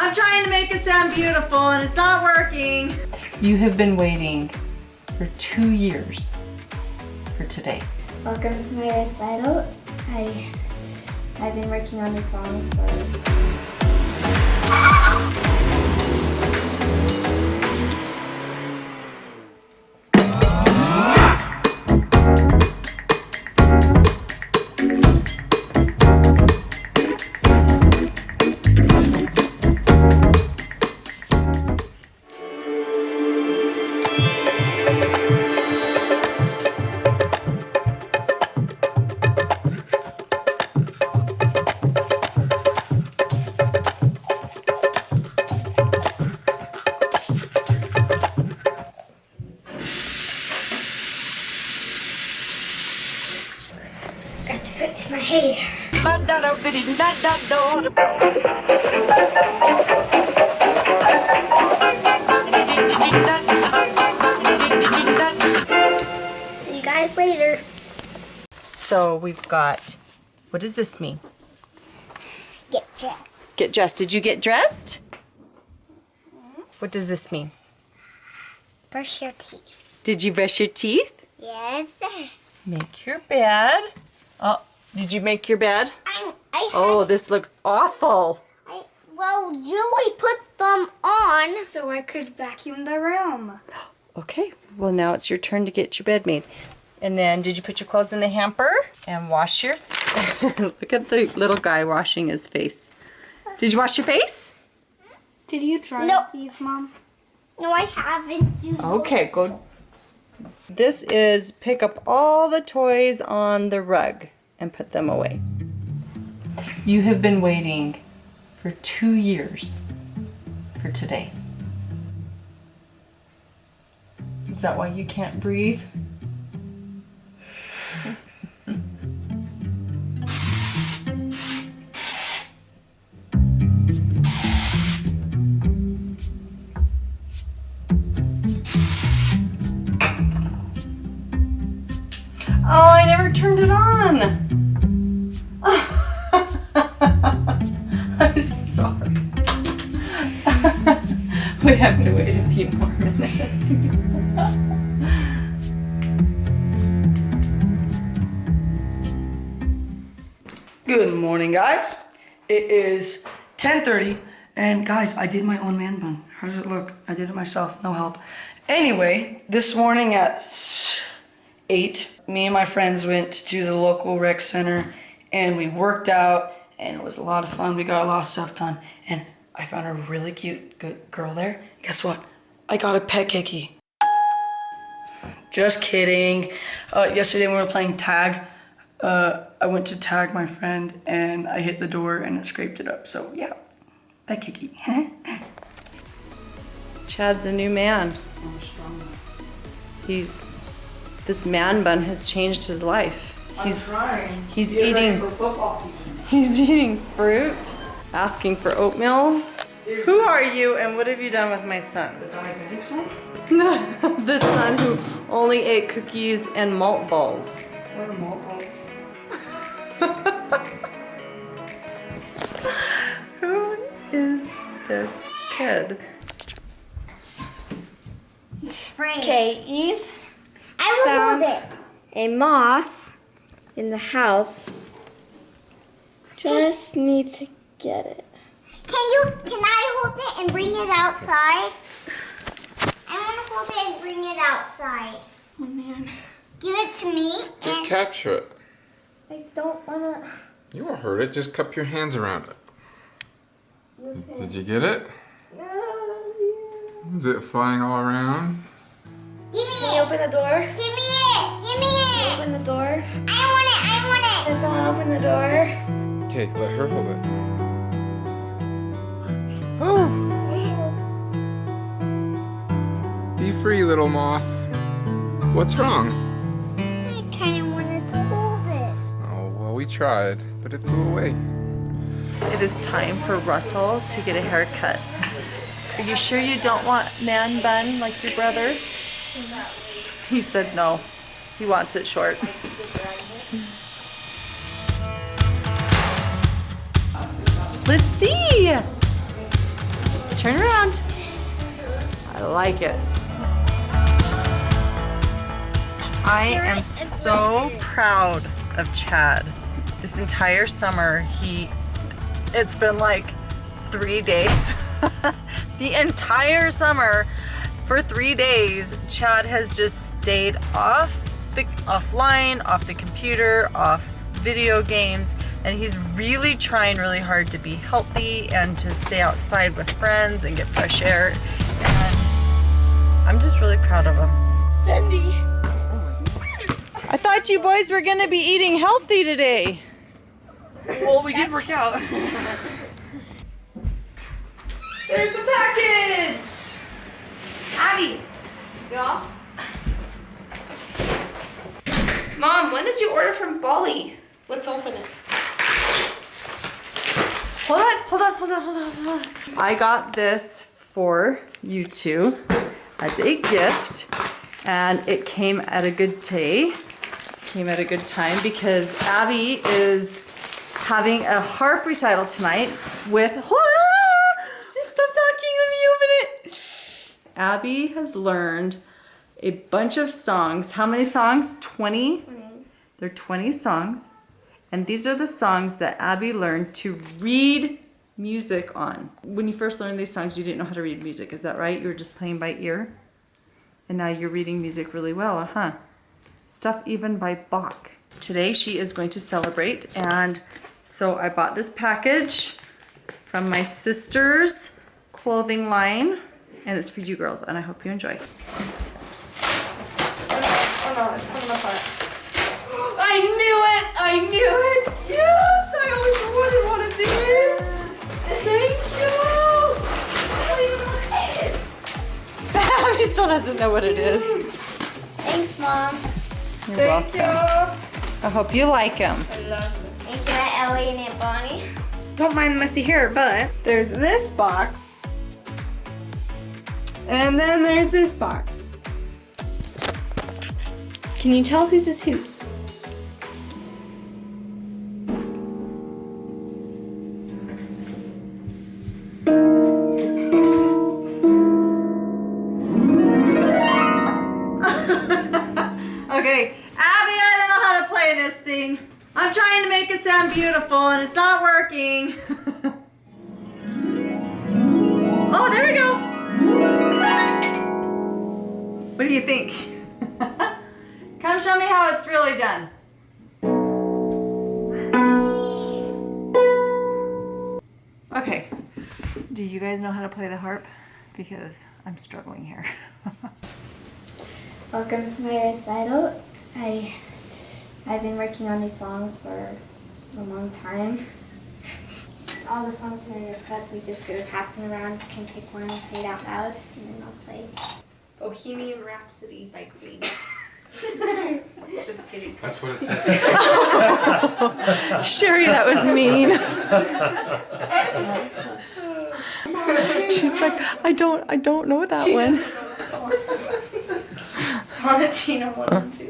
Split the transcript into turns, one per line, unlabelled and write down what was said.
I'm trying to make it sound beautiful and it's not working. You have been waiting for two years for today.
Welcome to my recital. I, I've been working on the songs for hair. See you guys later.
So we've got, what does this mean?
Get dressed.
Get dressed. Did you get dressed? What does this mean?
Brush your teeth.
Did you brush your teeth?
Yes.
Make your bed. Oh, did you make your bed?
I, I
Oh, this looks awful.
I, well, Julie put them on so I could vacuum the room.
Okay, well now it's your turn to get your bed made. And then did you put your clothes in the hamper and wash your, look at the little guy washing his face. Did you wash your face?
Did you dry
No.
these, Mom?
No, I haven't. You
Okay, go. This is pick up all the toys on the rug and put them away. You have been waiting for two years for today. Is that why you can't breathe? have to wait a few more minutes.
Good morning, guys. It is 10:30, and guys, I did my own man bun. How does it look? I did it myself, no help. Anyway, this morning at eight, me and my friends went to the local rec center, and we worked out, and it was a lot of fun. We got a lot of stuff done, and I found a really cute girl there. Guess what? I got a pet kiki. Just kidding. Uh, yesterday when we were playing tag, uh, I went to tag my friend and I hit the door and it scraped it up. So yeah, pet kiki.
Chad's a new man. He's this man bun has changed his life. He's
trying.
he's eating
football season.
he's eating fruit, asking for oatmeal. Who are you and what have you done with my son?
The diabetic son?
the son who only ate cookies and malt balls.
What a malt ball.
Who is this kid?
Okay, Eve
I will
Found-
hold it.
a moth in the house. Just need to get it.
Can you? Can I hold it and bring it outside? I want to hold it and bring it outside.
Oh man,
Give it to me.
Just
and
capture it.
I don't wanna.
You won't hurt it. Just cup your hands around it. Did you get it? Oh, Is it flying all around?
give me
Can you
it.
open the door?
Give me it. Give me it.
Open the door.
I want it. I want it.
Does someone open the door?
Okay, let her hold it. Oh, be free, little moth. What's wrong?
I kind of wanted to hold it.
Oh, well, we tried, but it flew away.
It is time for Russell to get a haircut. Are you sure you don't want man bun like your brother? He said no. He wants it short. Let's see. Turn around. I like it. I am so proud of Chad. This entire summer, he, it's been like three days. the entire summer, for three days, Chad has just stayed off the, offline, off the computer, off video games, and he's really trying really hard to be healthy and to stay outside with friends and get fresh air. And I'm just really proud of him.
Cindy.
I thought you boys were gonna be eating healthy today.
Well, we did work out.
There's the package!
Abby. Yeah. Mom, when did you order from Bali? Let's open it.
Hold on, hold on, hold on, hold on, hold on. I got this for you two as a gift and it came at a good day. Came at a good time because Abby is having a harp recital tonight with, hold on, just stop talking, let me open it. Abby has learned a bunch of songs. How many songs? 20? They're 20 songs. And these are the songs that Abby learned to read music on. When you first learned these songs, you didn't know how to read music, is that right? You were just playing by ear? And now you're reading music really well, huh? Stuff even by Bach. Today she is going to celebrate, and so I bought this package from my sister's clothing line, and it's for you girls, and I hope you enjoy.
Oh no, it's coming apart. I knew it! I knew it! Yes! I always wanted one of these! Thank you! I don't even know what it is.
Abby still doesn't know what it is.
Thanks, Mom.
You're
Thank
welcome.
you!
I hope you like them.
I love it.
Thank you, Aunt Ellie and Aunt Bonnie.
Don't mind the messy hair, but there's this box. And then there's this box. Can you tell whose is whose?
Working. oh, there we go. What do you think? Come show me how it's really done. Okay, do you guys know how to play the harp? Because I'm struggling here.
Welcome to my recital. I I've been working on these songs for a long time. All the songs are in this book. We just go passing around. You can pick one and say it out loud, and then I'll play.
Bohemian Rhapsody by Queen. Just kidding.
That's what it said.
Sherry, that was mean. She's like, I don't, I don't know that one.
Sonatina 1 and 2.